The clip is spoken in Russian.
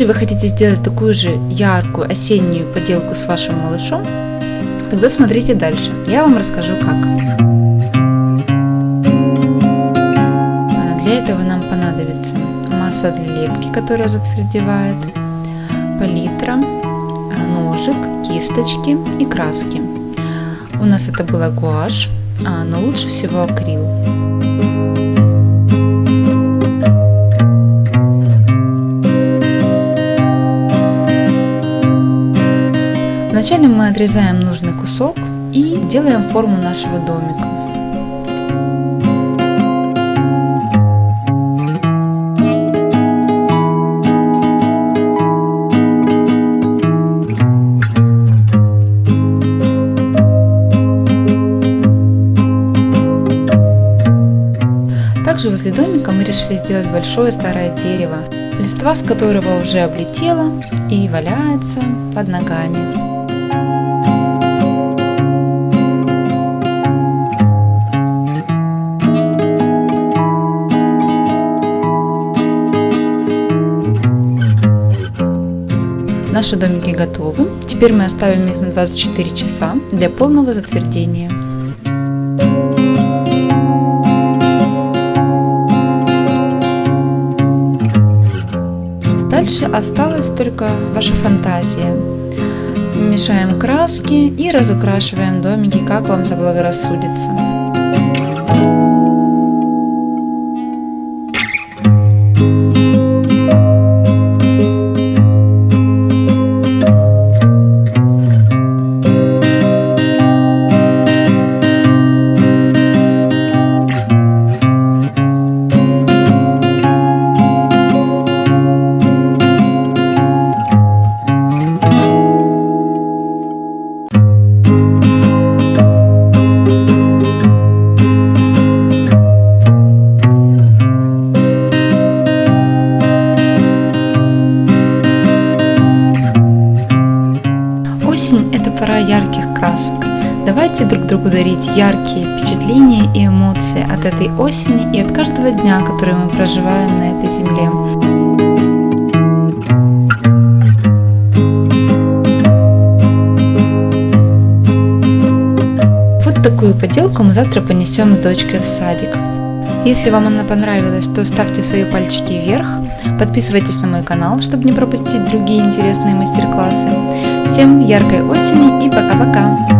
Если вы хотите сделать такую же яркую осеннюю поделку с вашим малышом, тогда смотрите дальше. Я вам расскажу как. Для этого нам понадобится масса для лепки, которая затвердевает, палитра, ножик, кисточки и краски. У нас это была гуашь, а, но лучше всего акрил. Вначале мы отрезаем нужный кусок и делаем форму нашего домика. Также возле домика мы решили сделать большое старое дерево, листва с которого уже облетела и валяется под ногами. Наши домики готовы. Теперь мы оставим их на 24 часа для полного затвердения. Дальше осталась только ваша фантазия. Мешаем краски и разукрашиваем домики, как вам заблагорассудится. Это пора ярких красок. Давайте друг другу дарить яркие впечатления и эмоции от этой осени и от каждого дня, который мы проживаем на этой земле. Вот такую поделку мы завтра понесем с дочкой в садик. Если вам она понравилась, то ставьте свои пальчики вверх, подписывайтесь на мой канал, чтобы не пропустить другие интересные мастер-классы. Всем яркой осени и пока-пока!